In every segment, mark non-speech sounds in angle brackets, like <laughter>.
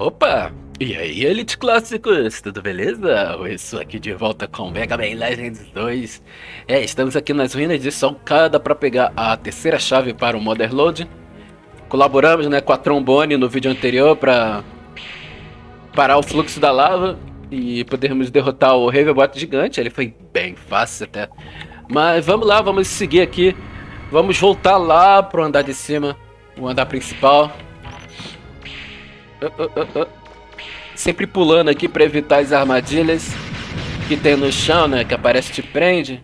Opa! E aí, Elite Clássicos, tudo beleza? Eu estou aqui de volta com Mega Man Legends 2. É, estamos aqui nas ruínas de Solcada para pegar a terceira chave para o Motherload. Colaboramos né, com a Trombone no vídeo anterior para parar o fluxo da lava e podermos derrotar o Ravenbot gigante. Ele foi bem fácil até. Mas vamos lá, vamos seguir aqui. Vamos voltar lá para o andar de cima, o andar principal. Sempre pulando aqui para evitar as armadilhas que tem no chão, né? Que aparece te prende.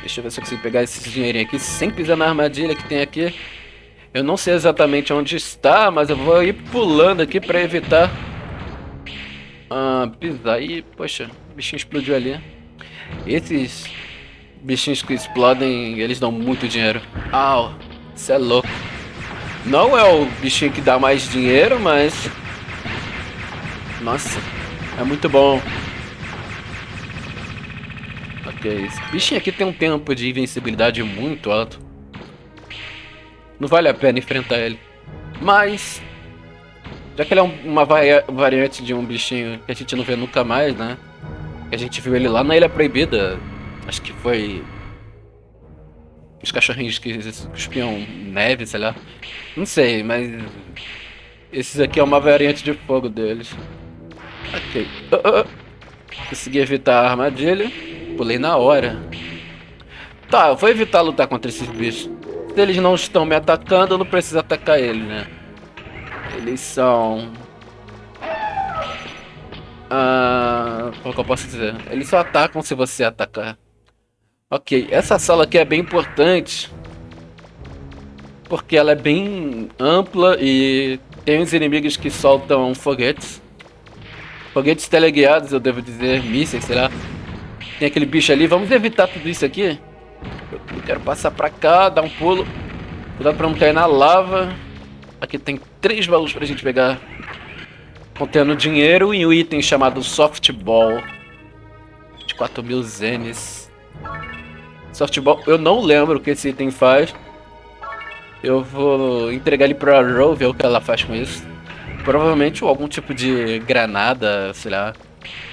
Deixa eu ver se eu consigo pegar esse dinheirinho aqui sem pisar na armadilha que tem aqui. Eu não sei exatamente onde está, mas eu vou ir pulando aqui para evitar ah, pisar. E, poxa, o bichinho explodiu ali. Esses bichinhos que explodem, eles dão muito dinheiro. Au, isso é louco. Não é o bichinho que dá mais dinheiro, mas... Nossa, é muito bom. Ok, esse bichinho aqui tem um tempo de invencibilidade muito alto. Não vale a pena enfrentar ele. Mas... Já que ele é uma variante de um bichinho que a gente não vê nunca mais, né? A gente viu ele lá na Ilha Proibida. Acho que foi os cachorrinhos que cuspiam neve, sei lá. Não sei, mas... Esses aqui é uma variante de fogo deles. Ok. Uh, uh. Consegui evitar a armadilha. Pulei na hora. Tá, eu vou evitar lutar contra esses bichos. Se eles não estão me atacando, eu não preciso atacar eles, né? Eles são... Ah, como que eu posso dizer? Eles só atacam se você atacar. Ok, essa sala aqui é bem importante porque ela é bem ampla e tem os inimigos que soltam foguetes. Foguetes teleguiados, eu devo dizer, mísseis, sei lá. Tem aquele bicho ali, vamos evitar tudo isso aqui. Eu quero passar pra cá, dar um pulo. Cuidado pra não cair na lava. Aqui tem três baús pra gente pegar. Contendo dinheiro e um item chamado Softball. De 4 mil zenes. Softball, eu não lembro o que esse item faz. Eu vou entregar ele pra Ro, ver o que ela faz com isso. Provavelmente algum tipo de granada, sei lá,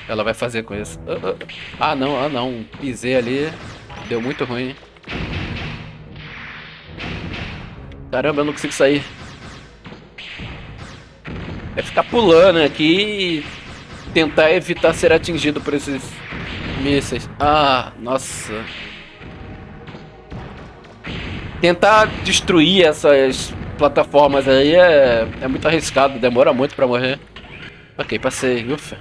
ela vai fazer com isso. Uh, uh. Ah não, ah não, pisei ali, deu muito ruim. Caramba, eu não consigo sair. É ficar pulando aqui e tentar evitar ser atingido por esses mísseis. Ah, nossa. Tentar destruir essas plataformas aí é, é muito arriscado, demora muito pra morrer. Ok, passei, ufa.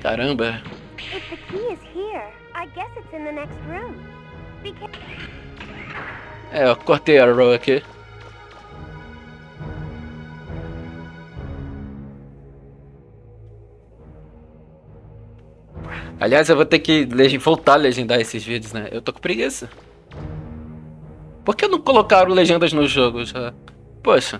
Caramba. É, eu cortei a row aqui. Aliás, eu vou ter que voltar a legendar esses vídeos, né? Eu tô com preguiça. Por que não colocaram legendas no jogo já? Poxa.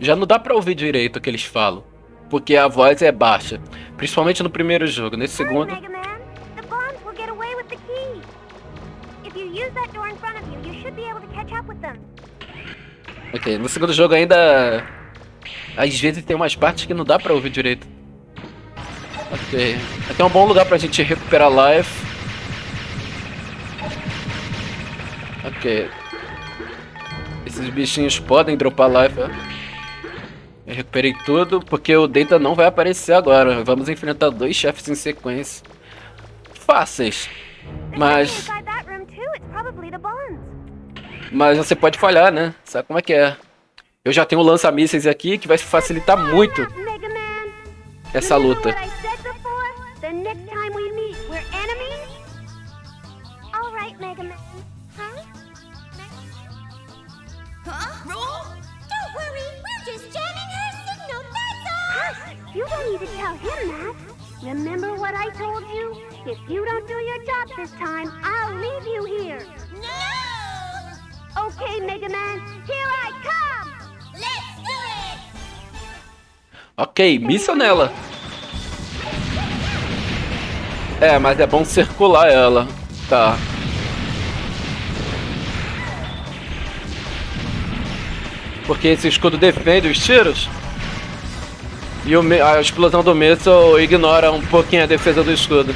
Já não dá pra ouvir direito o que eles falam. Porque a voz é baixa. Principalmente no primeiro jogo. Nesse segundo... Ok, no segundo jogo ainda... Às vezes tem umas partes que não dá pra ouvir direito. Ok. Aqui é um bom lugar pra gente recuperar life. Ok. Esses bichinhos podem dropar life. Eu recuperei tudo, porque o Data não vai aparecer agora. Vamos enfrentar dois chefes em sequência. Fáceis. Mas... Mas você pode falhar, né? Sabe como é que é. Eu já tenho lança-mísseis aqui, que vai facilitar muito essa luta. To tell him that. Remember what I told you? If you don't do your job this time, I'll leave you here. No! Okay, Mega Man, here I come! Let's do it! Ok, missa nela. É, mas é bom circular ela. Tá. Porque esse escudo defende os tiros. E o, a explosão do míssil ignora um pouquinho a defesa do escudo.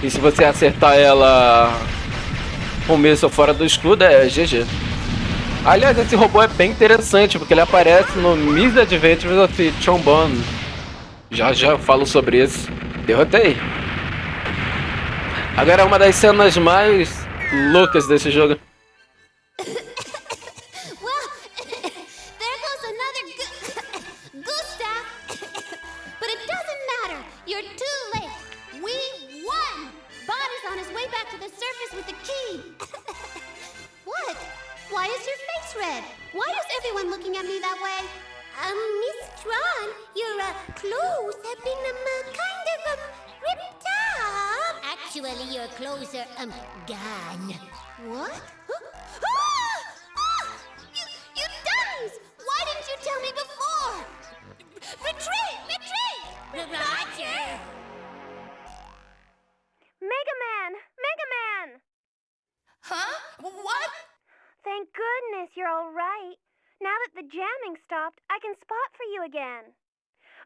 E se você acertar ela com o míssil fora do escudo, é GG. Aliás, esse robô é bem interessante, porque ele aparece no Miss Adventures of Trombone. Já já falo sobre isso. Derrotei. Agora é uma das cenas mais loucas desse jogo.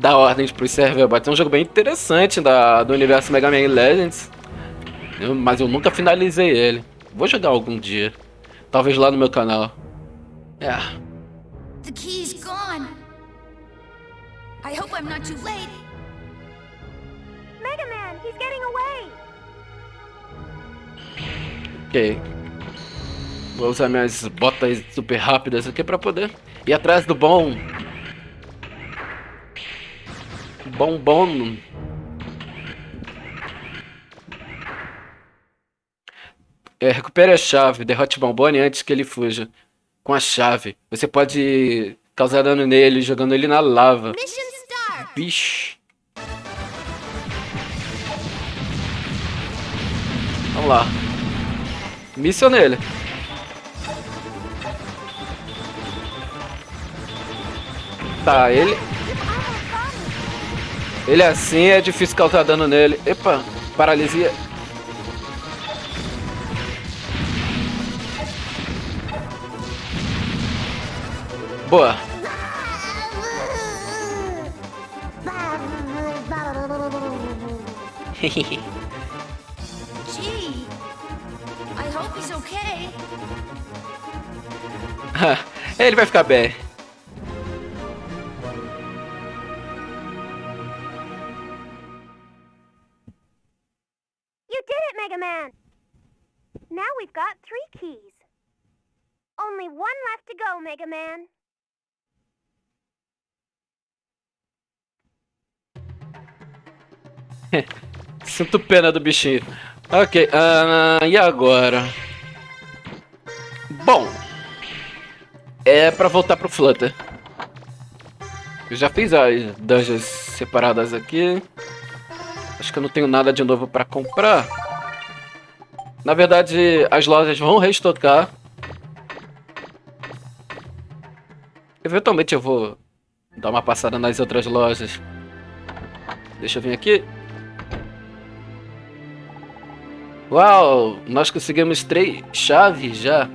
dá ordens para os serverbots. É um jogo bem interessante da, do universo Mega Man Legends. Eu, mas eu nunca finalizei ele. Vou jogar algum dia. Talvez lá no meu canal. É. The key's gone. I hope I'm not too late. Mega Man, he's getting away. Ok. Vou usar minhas botas super rápidas aqui para poder ir atrás do bom. Bom. É, recupere a chave, derrote Bombone antes que ele fuja. Com a chave. Você pode causar dano nele jogando ele na lava. Bicho. Vamos lá. Missão nele. Tá, ele... Ele assim é difícil causar dano nele. Epa, paralisia. Boa. <laughs> <laughs> Ele vai ficar bem. To go, Mega Man. <laughs> Sinto pena do bichinho. Ok, uh, e agora? Bom, é pra voltar pro Flutter. Eu já fiz as dungeons separadas aqui. Acho que eu não tenho nada de novo pra comprar. Na verdade, as lojas vão restocar. Eventualmente eu vou dar uma passada nas outras lojas. Deixa eu vir aqui. Uau, nós conseguimos três chaves já.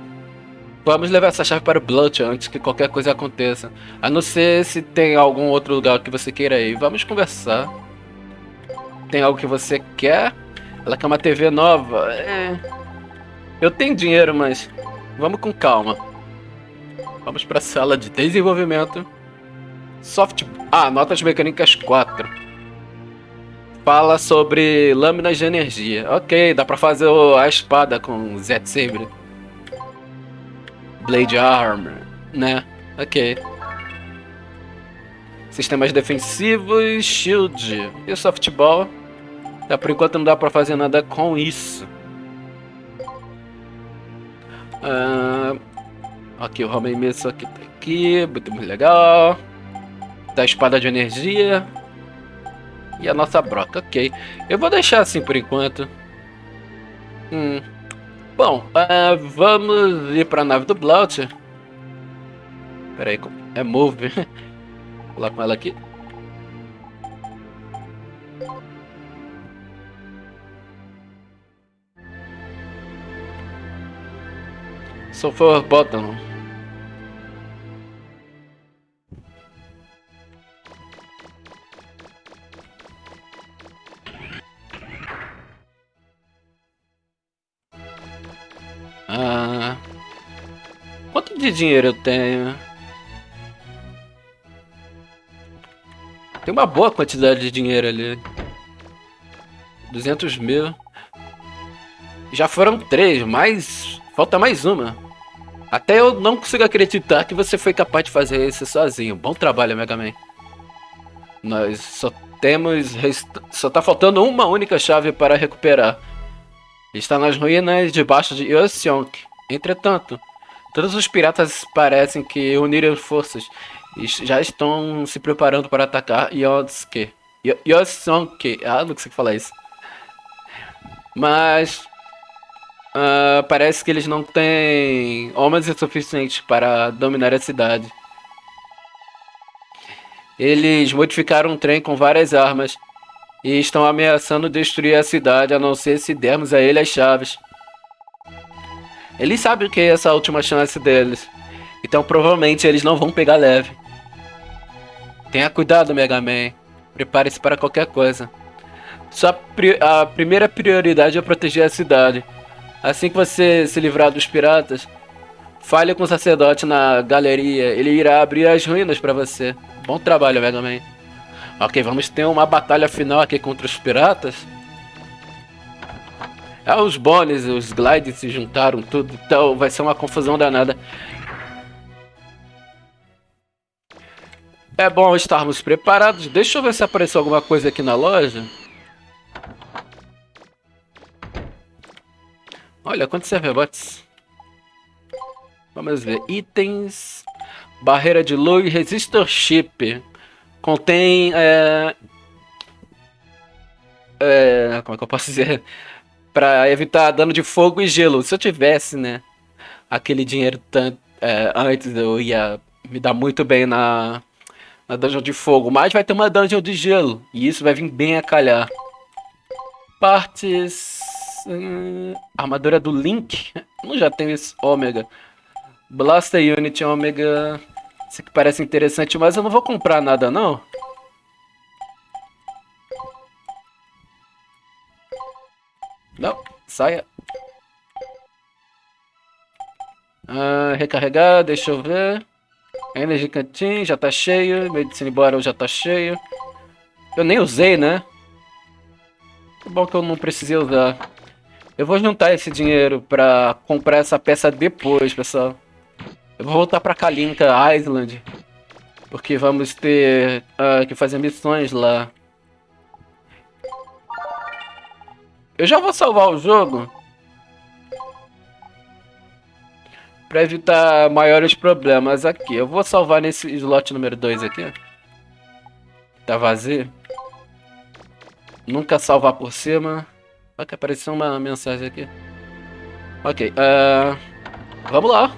Vamos levar essa chave para o Blunt antes que qualquer coisa aconteça. A não ser se tem algum outro lugar que você queira ir. Vamos conversar. Tem algo que você quer? Ela quer uma TV nova. É... Eu tenho dinheiro, mas vamos com calma. Vamos para a sala de desenvolvimento. Soft... Ah, notas mecânicas 4. Fala sobre lâminas de energia. Ok, dá para fazer a espada com Z Sabre. Blade Armor, né? Ok. Sistemas defensivos, shield e softball. É, por enquanto não dá pra fazer nada com isso. Uh, ok, o Homem Mesa aqui tá aqui, muito, muito legal. da espada de energia. E a nossa broca, ok. Eu vou deixar assim por enquanto. Hum. Bom, uh, vamos ir para a nave do Blaut. Pera aí, é move. <laughs> Vou lá com ela aqui. Sulfur Bottom. Ah, quanto de dinheiro eu tenho? Tem uma boa quantidade de dinheiro ali. 200 mil. Já foram três, mas falta mais uma. Até eu não consigo acreditar que você foi capaz de fazer isso sozinho. Bom trabalho, Mega Man. Nós só temos... Só tá faltando uma única chave para recuperar. Está nas ruínas debaixo de Yoseonk. Entretanto, todos os piratas parecem que uniram forças e já estão se preparando para atacar Yosuke. Yosuke. Ah, não consigo falar isso. Mas Uh, parece que eles não têm homens o suficiente para dominar a cidade. Eles modificaram um trem com várias armas e estão ameaçando destruir a cidade, a não ser se dermos a ele as chaves. Eles sabem que é essa última chance deles, então provavelmente eles não vão pegar leve. Tenha cuidado, Mega Man. Prepare-se para qualquer coisa. Sua pri a primeira prioridade é proteger a cidade. Assim que você se livrar dos piratas, fale com o sacerdote na galeria. Ele irá abrir as ruínas para você. Bom trabalho, Mega Man. Ok, vamos ter uma batalha final aqui contra os piratas. Ah, os Bones os Glides se juntaram, tudo. Então vai ser uma confusão danada. É bom estarmos preparados. Deixa eu ver se apareceu alguma coisa aqui na loja. Olha, quantos serverbots. Vamos ver. Itens. Barreira de luz. Resistor chip. Contém... É... É... Como é que eu posso dizer? Pra evitar dano de fogo e gelo. Se eu tivesse, né? Aquele dinheiro tanto... É, antes eu ia me dar muito bem na... Na dungeon de fogo. Mas vai ter uma dungeon de gelo. E isso vai vir bem a calhar. Partes... Hum, armadura do Link. Não já tenho esse ômega. Blaster Unit ômega. Isso aqui parece interessante, mas eu não vou comprar nada não. Não, saia. Ah, recarregar, deixa eu ver. Energy Canteen já tá cheio. Medicine Bottle já tá cheio. Eu nem usei, né? Que bom que eu não precisei usar. Eu vou juntar esse dinheiro pra comprar essa peça depois, pessoal. Eu vou voltar pra Kalinka Island. Porque vamos ter uh, que fazer missões lá. Eu já vou salvar o jogo. Pra evitar maiores problemas aqui. Eu vou salvar nesse slot número 2 aqui. Tá vazio. Nunca salvar por cima. Que apareceu uma mensagem aqui. Ok, uh, vamos lá.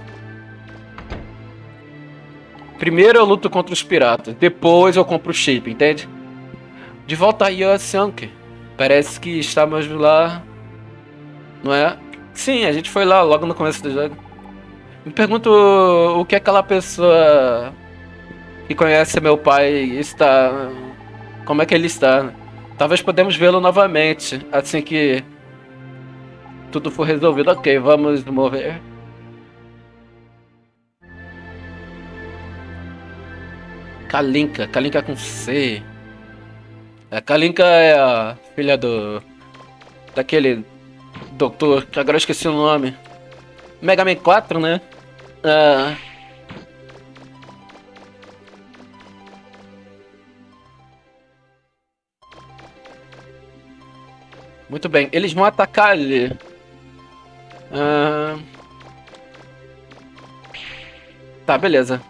Primeiro eu luto contra os piratas, depois eu compro o chip, entende? De volta a Yosanke. Parece que estávamos lá, não é? Sim, a gente foi lá logo no começo do jogo. Me pergunto o que aquela pessoa que conhece meu pai está... Como é que ele está, Talvez podemos vê-lo novamente, assim que tudo for resolvido. Ok, vamos mover. Kalinka, Kalinka com C. A Kalinka é a filha do... Daquele doutor, que agora eu esqueci o nome. Mega Man 4, né? Ah... Muito bem, eles vão atacar ali. Ah... Tá, beleza.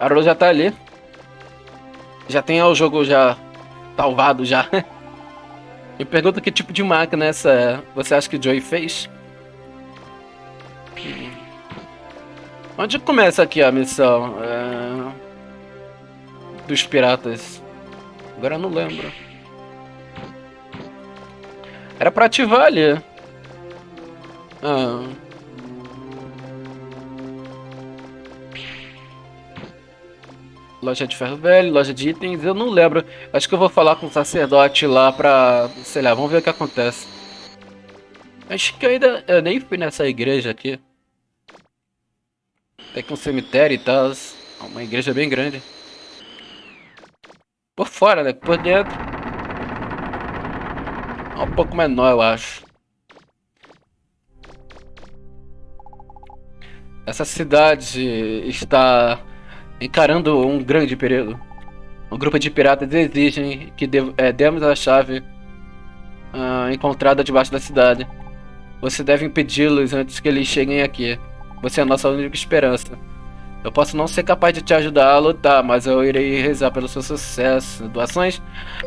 A Rose já tá ali. Já tem o jogo já salvado já. <laughs> Me pergunta que tipo de máquina essa você acha que o Joey fez? Onde começa aqui a missão? É... Dos piratas. Agora eu não lembro. Era pra ativar ali. Ah. Loja de ferro velho, loja de itens, eu não lembro. Acho que eu vou falar com o sacerdote lá pra... Sei lá, vamos ver o que acontece. Acho que eu ainda... Eu nem fui nessa igreja aqui. Tem que um cemitério e tal. Uma igreja bem grande. Por fora, né? Por dentro. É um pouco menor, eu acho. Essa cidade está encarando um grande perigo. Um grupo de piratas exigem que de, é, demos a chave uh, encontrada debaixo da cidade. Você deve impedi-los antes que eles cheguem aqui. Você é a nossa única esperança. Eu posso não ser capaz de te ajudar a lutar, mas eu irei rezar pelo seu sucesso. Doações?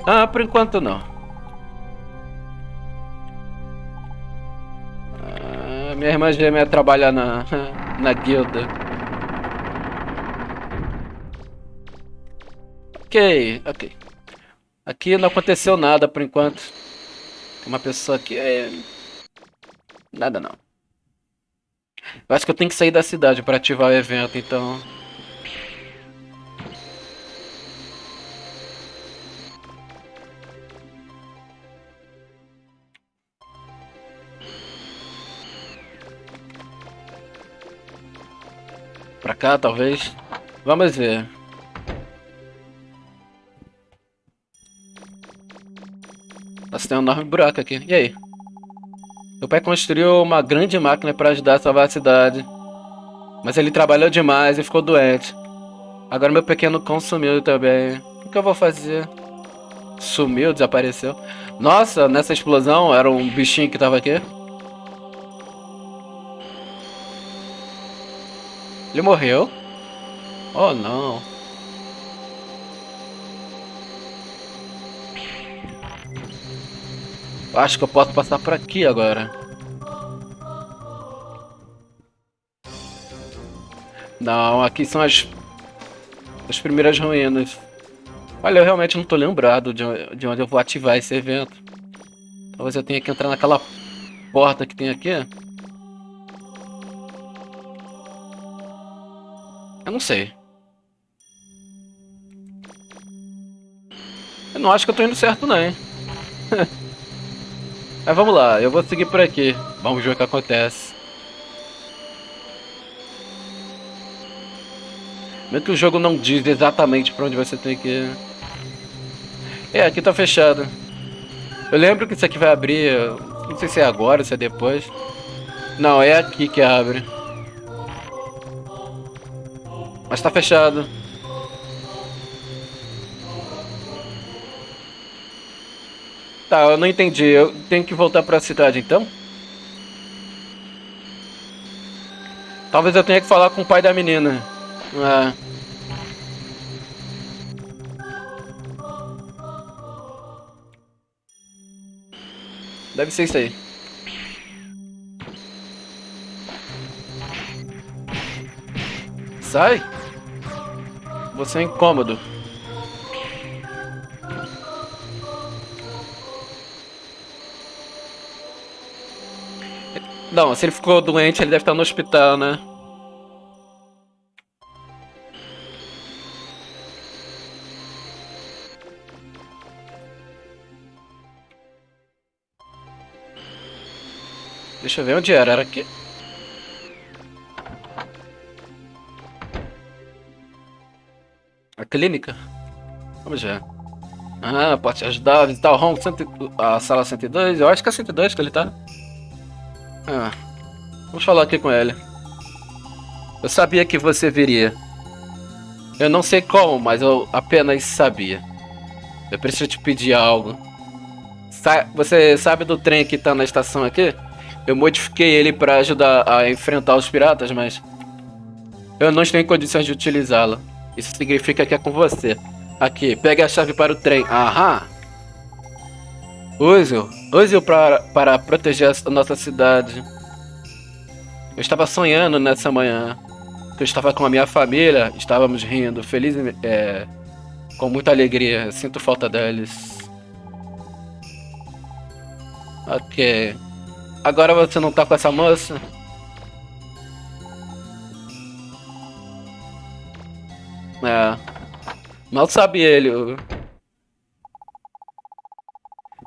Ah, por enquanto não. Minha irmã gêmea trabalha na, na guilda. Ok, ok. Aqui não aconteceu nada por enquanto. Uma pessoa aqui. É... Nada não. Eu acho que eu tenho que sair da cidade para ativar o evento, então... cá, talvez. Vamos ver. Nossa, tem um enorme buraco aqui. E aí? Meu pai construiu uma grande máquina para ajudar a salvar a cidade. Mas ele trabalhou demais e ficou doente. Agora meu pequeno cão sumiu também. O que eu vou fazer? Sumiu, desapareceu. Nossa, nessa explosão era um bichinho que tava aqui. Ele morreu? Oh não. Acho que eu posso passar por aqui agora. Não, aqui são as, as primeiras ruínas. Olha, eu realmente não tô lembrado de, de onde eu vou ativar esse evento. Talvez eu tenha que entrar naquela porta que tem aqui. Eu não sei. Eu não acho que eu tô indo certo não, hein. <laughs> Mas vamos lá, eu vou seguir por aqui. Vamos ver o que acontece. Mesmo que o jogo não diz exatamente pra onde você tem que ir. É, aqui tá fechado. Eu lembro que isso aqui vai abrir... Não sei se é agora, se é depois. Não, é aqui que abre. Mas tá fechado. Tá, eu não entendi. Eu tenho que voltar pra cidade então? Talvez eu tenha que falar com o pai da menina. É. Deve ser isso aí. Sai! Você é incômodo. Não, se ele ficou doente, ele deve estar no hospital, né? Deixa eu ver onde era. Era aqui. Clínica? Vamos ver. Ah, pode te ajudar a visitar o home, a sala 102. Eu acho que é 102 que ele tá. Ah, vamos falar aqui com ele. Eu sabia que você viria. Eu não sei como, mas eu apenas sabia. Eu preciso te pedir algo. Sa você sabe do trem que tá na estação aqui? Eu modifiquei ele para ajudar a enfrentar os piratas, mas... Eu não estou em condições de utilizá-lo. Isso significa que é com você. Aqui, pegue a chave para o trem. Aham. Use-o. Use-o para, para proteger a nossa cidade. Eu estava sonhando nessa manhã. Eu estava com a minha família. Estávamos rindo, felizes, é, com muita alegria. Sinto falta deles. Ok. Agora você não tá com essa moça? É. Mal sabe ele.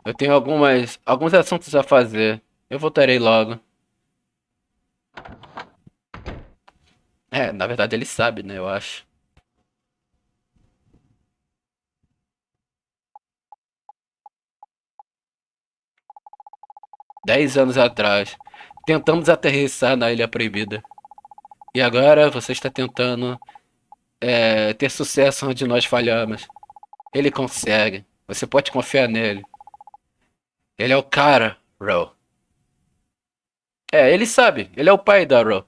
Eu tenho algumas, alguns assuntos a fazer. Eu voltarei logo. É, na verdade ele sabe, né? Eu acho. Dez anos atrás, tentamos aterrissar na Ilha Proibida. E agora você está tentando é, ter sucesso onde nós falhamos. Ele consegue. Você pode confiar nele. Ele é o cara, Ro. É, ele sabe. Ele é o pai da Ro.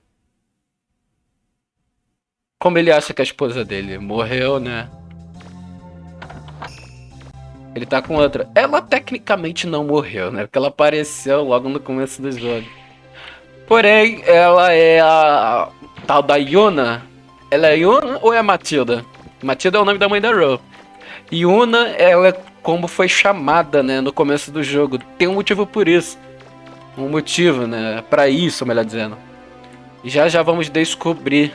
Como ele acha que a esposa dele morreu, né? Ele tá com outra. Ela tecnicamente não morreu, né? Porque ela apareceu logo no começo do jogo. Porém, ela é a tal da Yuna, ela é Yuna ou é Matilda? Matilda é o nome da mãe da Ro. Yuna, ela é como foi chamada, né, no começo do jogo. Tem um motivo por isso. Um motivo, né, para isso, melhor dizendo. Já já vamos descobrir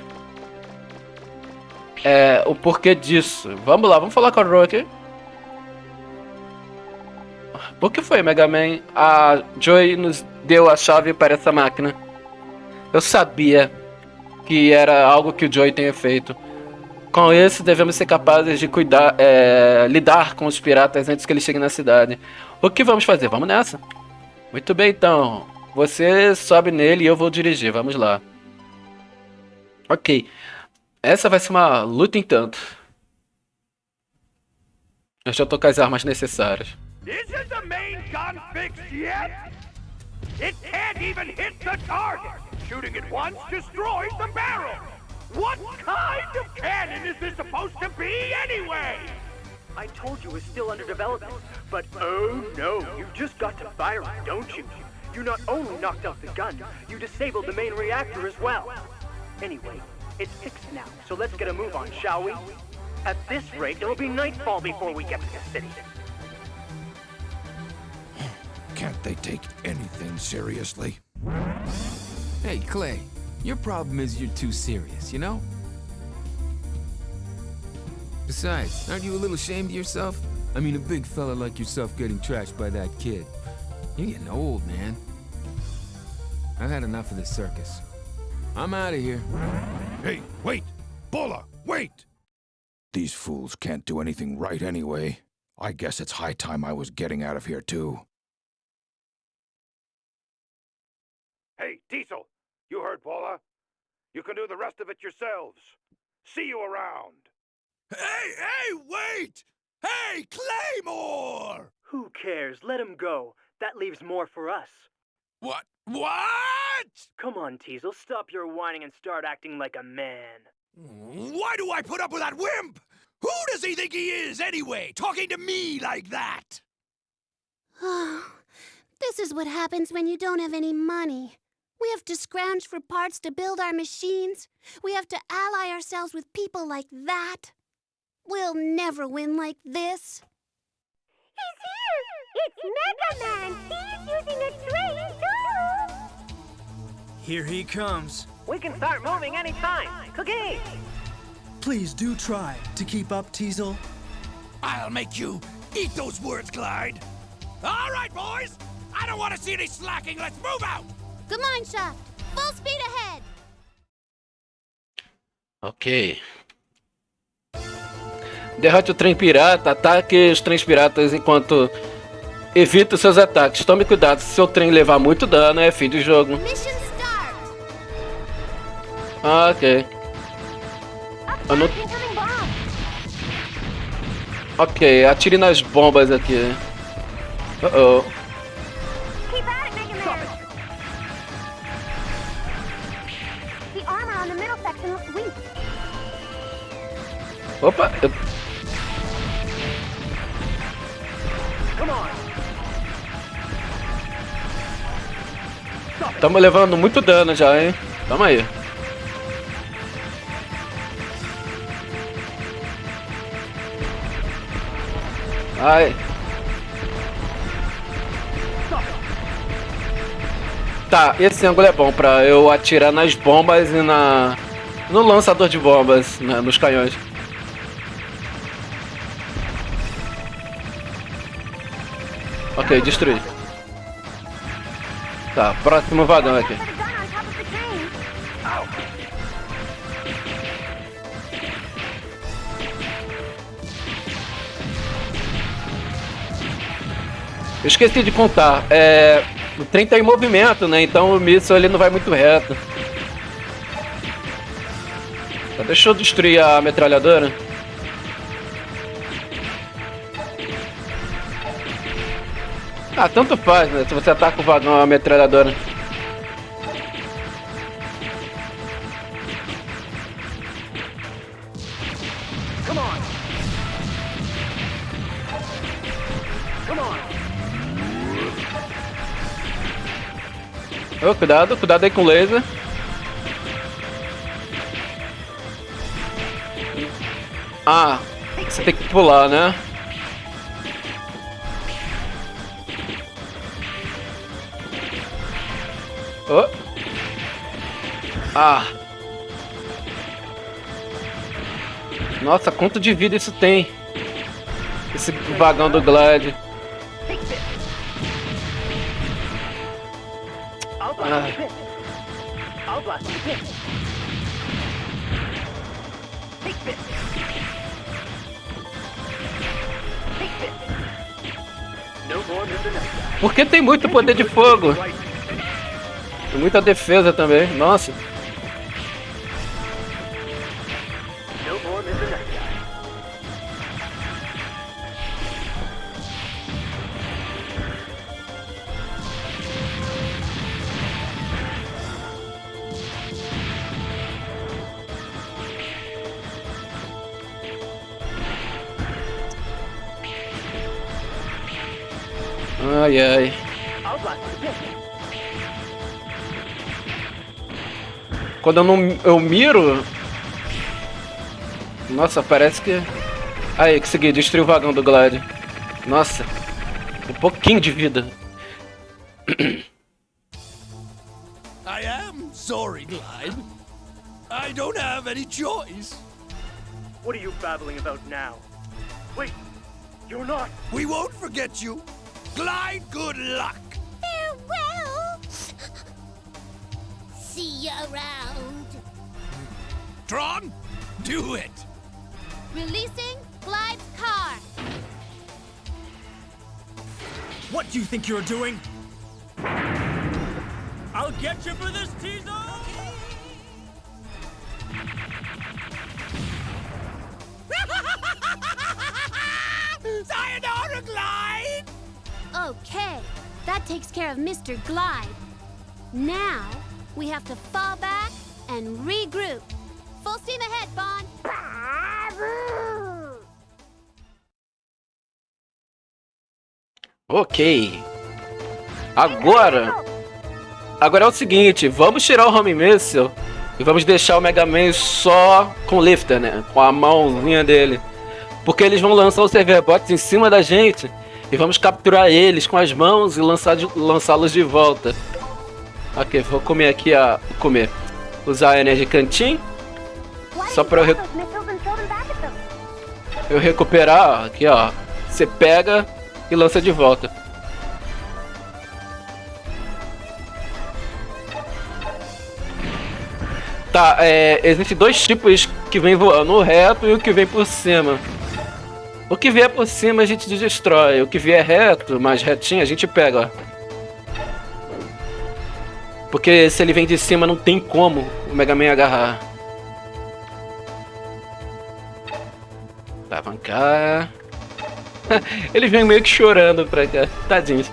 é, o porquê disso. Vamos lá, vamos falar com a Ro aqui. Por que foi, Mega Man? A Joy nos deu a chave para essa máquina. Eu sabia que era algo que o Joey tenha feito. Com isso, devemos ser capazes de cuidar, é, lidar com os piratas antes que eles cheguem na cidade. O que vamos fazer? Vamos nessa. Muito bem, então. Você sobe nele e eu vou dirigir. Vamos lá. Ok. Essa vai ser uma luta em tanto. Eu já tô com as armas necessárias. Isn't the main gun fixed yet? It can't even hit the target! Shooting at once destroys the barrel! What kind of cannon is this supposed to be anyway? I told you it's still under development, but oh no, you just got to fire it, don't you? You not only knocked out the gun, you disabled the main reactor as well. Anyway, it's fixed now, so let's get a move on, shall we? At this rate, it'll be nightfall before we get to the city. Can't they take anything seriously? Hey, Clay, your problem is you're too serious, you know? Besides, aren't you a little ashamed of yourself? I mean, a big fella like yourself getting trashed by that kid. You're getting old, man. I've had enough of this circus. I'm out of here. Hey, wait! Bola, wait! These fools can't do anything right anyway. I guess it's high time I was getting out of here, too. Hey, Diesel! You heard Paula. You can do the rest of it yourselves. See you around. Hey, hey, wait! Hey, Claymore! Who cares? Let him go. That leaves more for us. What? What? Come on, Teasel. Stop your whining and start acting like a man. Why do I put up with that wimp? Who does he think he is, anyway, talking to me like that? Oh, <sighs> this is what happens when you don't have any money. We have to scrounge for parts to build our machines. We have to ally ourselves with people like that. We'll never win like this. He's here! It's Mega Man! He's using a train, too! Here he comes. We can start moving anytime. Cookie! Please do try to keep up, Teasel. I'll make you eat those words, Clyde. All right, boys. I don't want to see any slacking. Let's move out. Mine shaft. Full speed ahead. Ok. Derrote o trem pirata, ataque os trens piratas enquanto evita os seus ataques. Tome cuidado, se seu trem levar muito dano, é fim do jogo. Ah, ok. Não... Ok, atire nas bombas aqui. Uh oh. Opa, eu... Estamos levando muito dano já, hein? Tamo aí. Ai. Tá, esse ângulo é bom pra eu atirar nas bombas e na... No lançador de bombas, né, nos canhões. Ok, destruí. Tá, próximo vagão aqui. Eu esqueci de contar. É, o trem tá em movimento, né? Então o míssil ele não vai muito reto. Tá, deixa eu destruir a metralhadora. Ah, tanto faz, né? Se você ataca o vagão a metralhadora. Oh, cuidado, cuidado aí com o laser. Ah, você tem que pular, né? Oh. Ah. Nossa, quanto de vida isso tem? Esse vagão do Glide. Porque tem muito poder de fogo. Muita defesa também. Nossa. Quando eu não eu miro... Nossa, parece que... Aí, consegui destruir o vagão do Glide. Nossa. Um pouquinho de vida. <coughs> I am sorry, Glide. I don't have any choice. What are you babbling about now? Wait, you're not. We won't forget you. Glide, good luck. See you around. Tron, do it. Releasing Glide's car. What do you think you're doing? I'll get you for this, Tizo! <laughs> Sayonara, Glide. Okay, that takes care of Mr. Glide. Now, we have to fall back and regroup. Full steam ahead, Bond. Ok. Agora... Agora é o seguinte, vamos tirar o Home Missile e vamos deixar o Mega Man só com o Lifter, né? Com a mãozinha dele. Porque eles vão lançar os Serverbots em cima da gente e vamos capturar eles com as mãos e lançá-los de volta. Ok, vou comer aqui a... comer. Usar a Energy Canteen. Só pra eu... Rec... Eu recuperar, aqui ó. Você pega e lança de volta. Tá, é, existem dois tipos que vem voando, reto e o que vem por cima. O que vier por cima a gente destrói, o que vier reto, mais retinho, a gente pega, ó. Porque se ele vem de cima não tem como o Mega Man agarrar. Cá. <laughs> ele vem meio que chorando pra cá. Tadinho.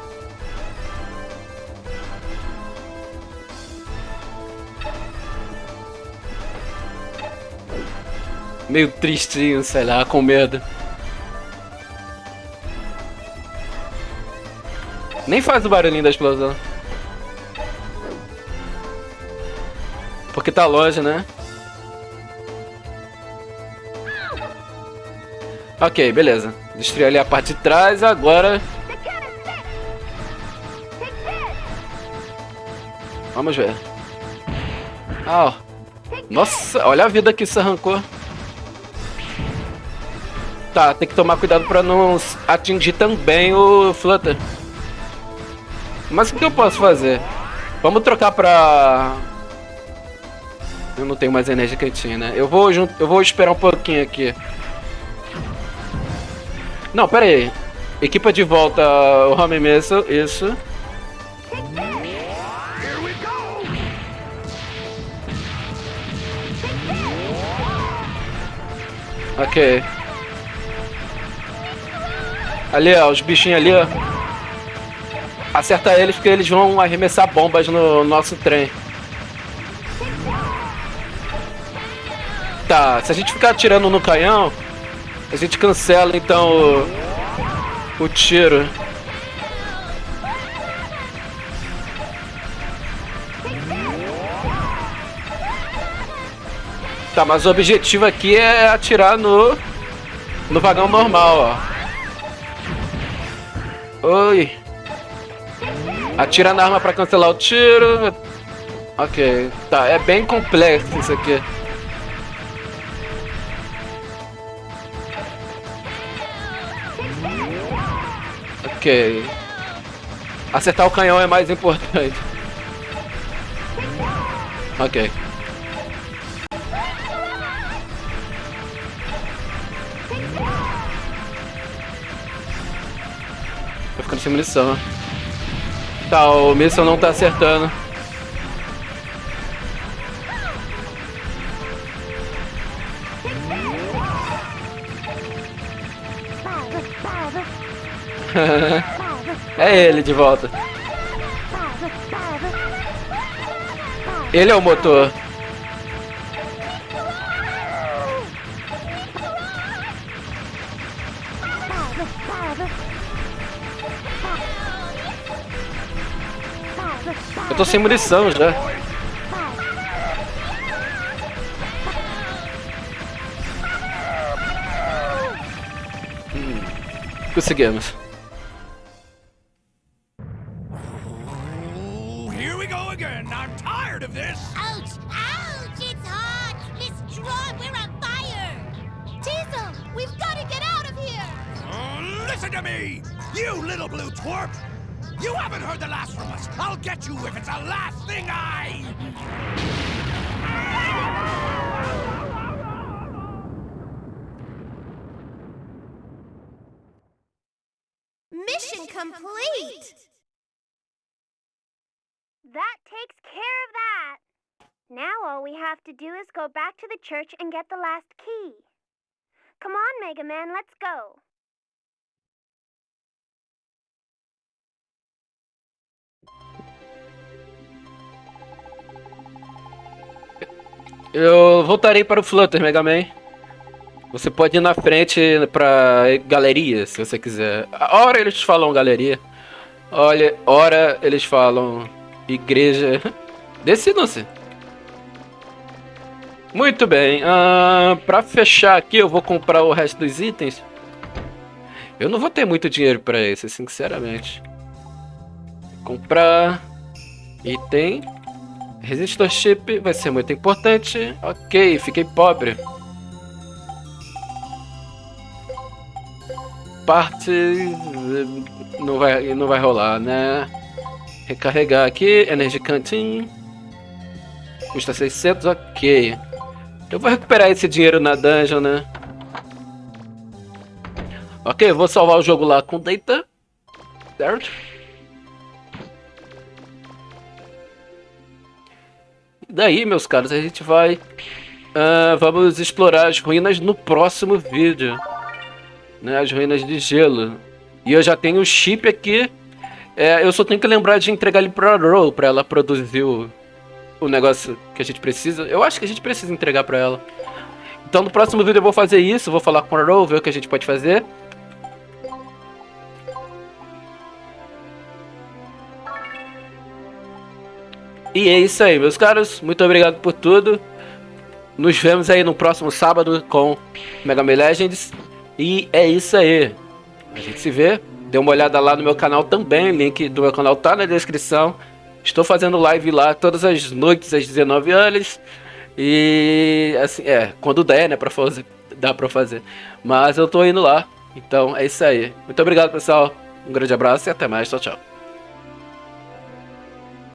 meio tristinho, sei lá, com medo. Nem faz o barulhinho da explosão. Porque tá longe, né? Ok, beleza. Destruir ali a parte de trás, agora... Vamos ver. Ah, ó. Nossa, olha a vida que isso arrancou. Tá, tem que tomar cuidado pra não atingir também o Flutter. Mas o que eu posso fazer? Vamos trocar pra... Eu não tenho mais energia que eu tinha, né? Eu vou, junto, eu vou esperar um pouquinho aqui. Não, pera aí. Equipa de volta o Home Missile, isso. Ok. Ali, ó, os bichinhos ali, ó. Acerta eles porque eles vão arremessar bombas no nosso trem. Tá, se a gente ficar atirando no canhão, a gente cancela então o, o tiro. Tá, mas o objetivo aqui é atirar no no vagão normal, ó. Oi. Atira na arma pra cancelar o tiro. Ok, tá, é bem complexo isso aqui. Acertar o canhão é mais importante. Ok. Tô ficando sem munição. Tá, o míssil não tá acertando. <laughs> é ele de volta. Ele é o motor. Eu tô sem munição já. Hum, conseguimos. All we have to do is go back to the church and get the last key. Come on, Mega Man, let's go. Eu voltarei para o Flutter, Mega Man. Você pode ir na frente pra galeria, se você quiser. A hora eles falam galeria. Olha, hora eles falam igreja. <laughs> Decidam-se. Muito bem. Uh, pra fechar aqui, eu vou comprar o resto dos itens. Eu não vou ter muito dinheiro pra isso, sinceramente. Comprar item. Resistor chip vai ser muito importante. Ok, fiquei pobre. Parte não vai não vai rolar, né? Recarregar aqui, Energy Canteen. Custa 600, ok. Eu vou recuperar esse dinheiro na dungeon, né? Ok, vou salvar o jogo lá com Data. Certo? E daí, meus caros, a gente vai... Uh, vamos explorar as ruínas no próximo vídeo. Né, as ruínas de gelo. E eu já tenho o chip aqui. É, eu só tenho que lembrar de entregar ele pra Roll, pra ela produzir o, o negócio que a gente precisa. Eu acho que a gente precisa entregar pra ela. Então no próximo vídeo eu vou fazer isso, vou falar com o Row, ver o que a gente pode fazer. E é isso aí, meus caros. Muito obrigado por tudo. Nos vemos aí no próximo sábado com Mega Man Legends. E é isso aí. A gente se vê. Dê uma olhada lá no meu canal também. link do meu canal tá na descrição. Estou fazendo live lá todas as noites às 19 horas. E assim, é, quando der, né, pra fazer, dá pra fazer. Mas eu tô indo lá. Então é isso aí. Muito obrigado, pessoal. Um grande abraço e até mais. Tchau, tchau.